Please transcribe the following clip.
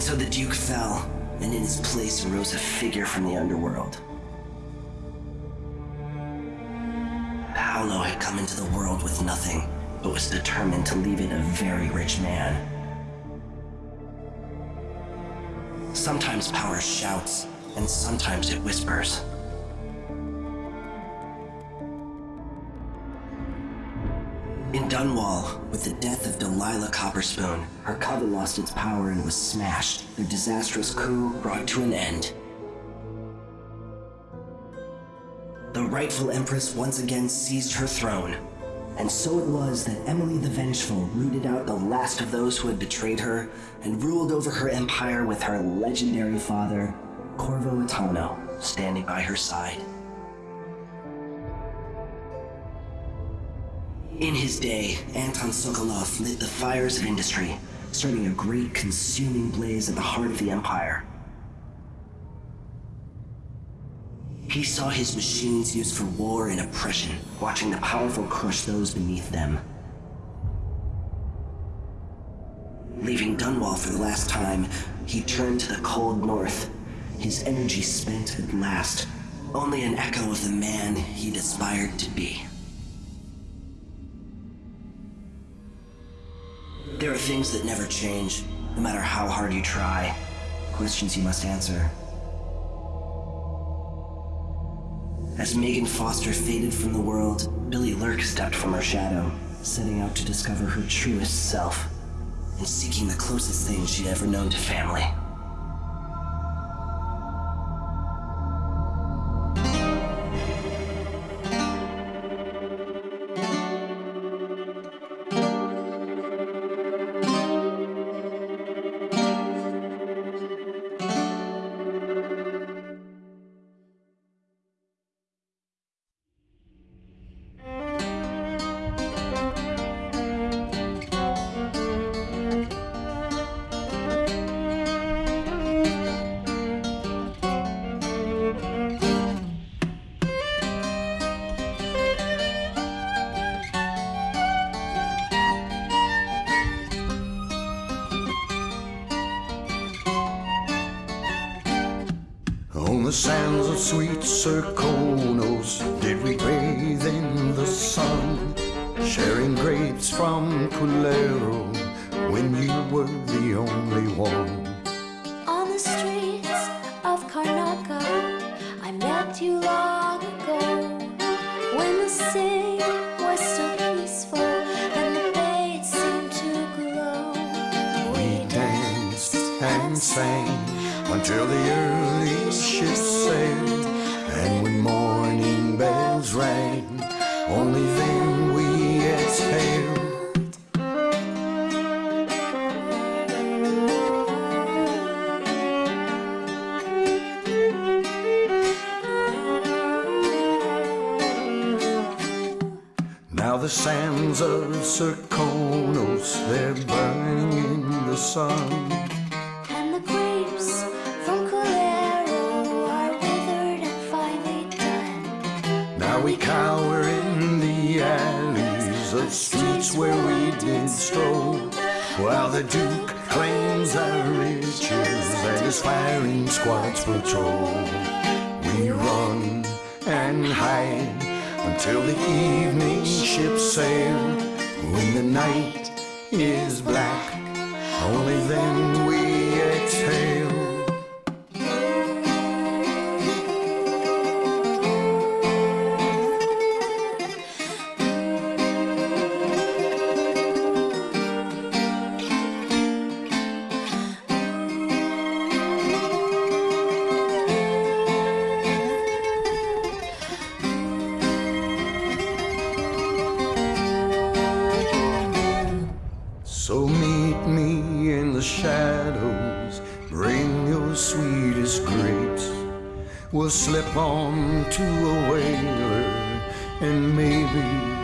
And so the Duke fell, and in his place arose a figure from the underworld. Paolo had come into the world with nothing, but was determined to leave it a very rich man. Sometimes power shouts, and sometimes it whispers. Dunwall, with the death of Delilah Copperspoon, her coven lost its power and was smashed. Their disastrous coup brought to an end. The rightful empress once again seized her throne. And so it was that Emily the Vengeful rooted out the last of those who had betrayed her and ruled over her empire with her legendary father, Corvo Attano, standing by her side. In his day, Anton Sokolov lit the fires of industry, starting a great consuming blaze at the heart of the Empire. He saw his machines used for war and oppression, watching the powerful crush those beneath them. Leaving Dunwall for the last time, he turned to the cold north, his energy spent at last, only an echo of the man he'd aspired to be. Things that never change, no matter how hard you try. Questions you must answer. As Megan Foster faded from the world, Billy Lurk stepped from her shadow, setting out to discover her truest self, and seeking the closest thing she'd ever known to family. The sands of sweet Serkonos did we bathe in the sun, sharing grapes from Culero when you were the only one. On the streets of Karnaka, I met you long ago. When the sea was so peaceful and the bay seemed to glow. We danced and sang until the early ships sailed, and when morning bells rang, only then we exhaled. Now the sands of Serkonos, they're burning in the sun. Cower in the alleys of streets where we did stroll, while the Duke claims our riches and his firing squads patrol. We run and hide until the evening ships sail. When the night is black, only then we exhale. Slip on to a whaler and maybe.